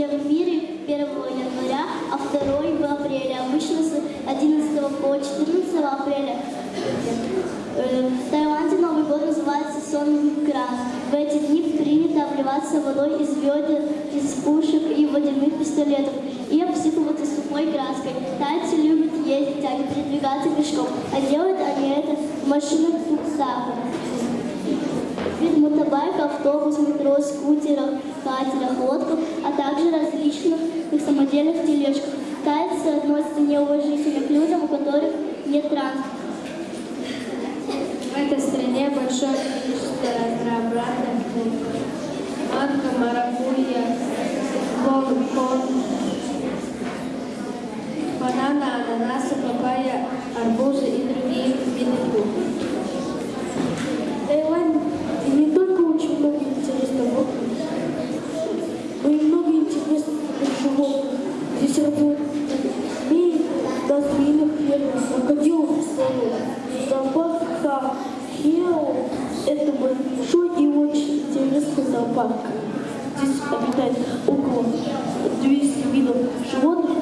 везде в мире, 1 января, а второй в апреле. Обычно с 11 по 14 апреля. Э, В Таиланде Новый год называется Сон Кран. В эти дни принято обливаться водой из ведер, из пушек и водяных пистолетов и обсыпываться сухой краской. Тайцы любят ездить, а не передвигаться пешком, а делают они это в машинах Туксаку. Вид мотобайка, автобус, метро, скутеров, катерах, лодках, а также различных самодельных тележках. Тайцы относятся неуважительно к людям, у которых нет транспорта. В этой стране большое количество разнообразных фруктов. Манго, маракуйя, кон, бананы, ананасы, папайя, арбузы и другие виды фруктов. В Таиланде не только очень много интересных вокруг, но и много интересных животных. Дозмеиных фермеров, крокодилов и слонов. Зоопарк Хео – это большой и очень интересный зоопарк. Здесь обитает около 200 видов животных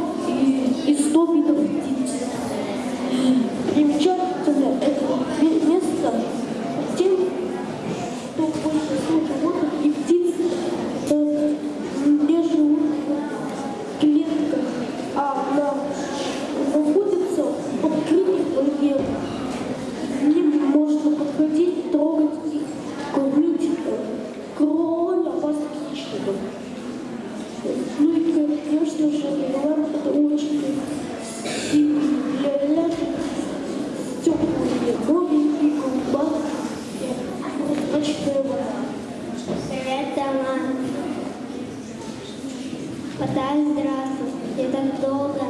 Подай, здравствуй. Я так долго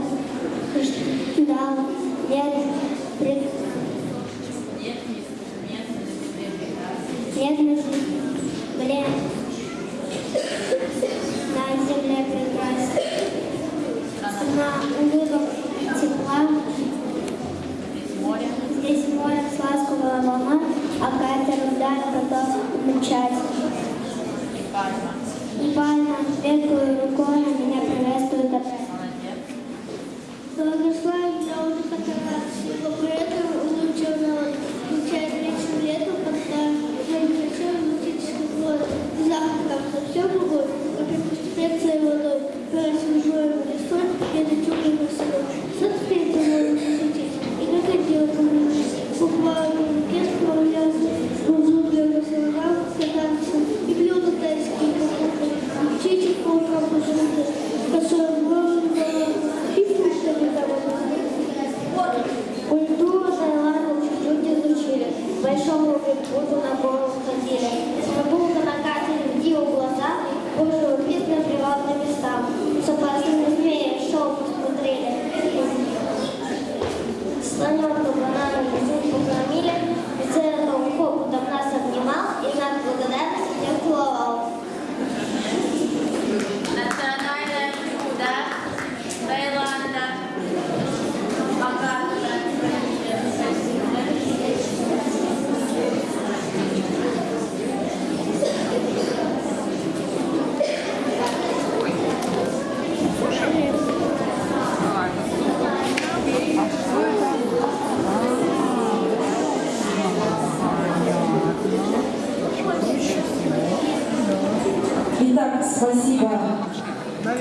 ждала. Нет, пред... Нет на земле. На земле прекрасно. На улыбок тепла. Здесь море с ласковая волна, а катер вдаль готов мчать. И пальма светлой рукой Superman.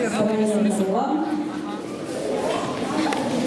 стараниями глав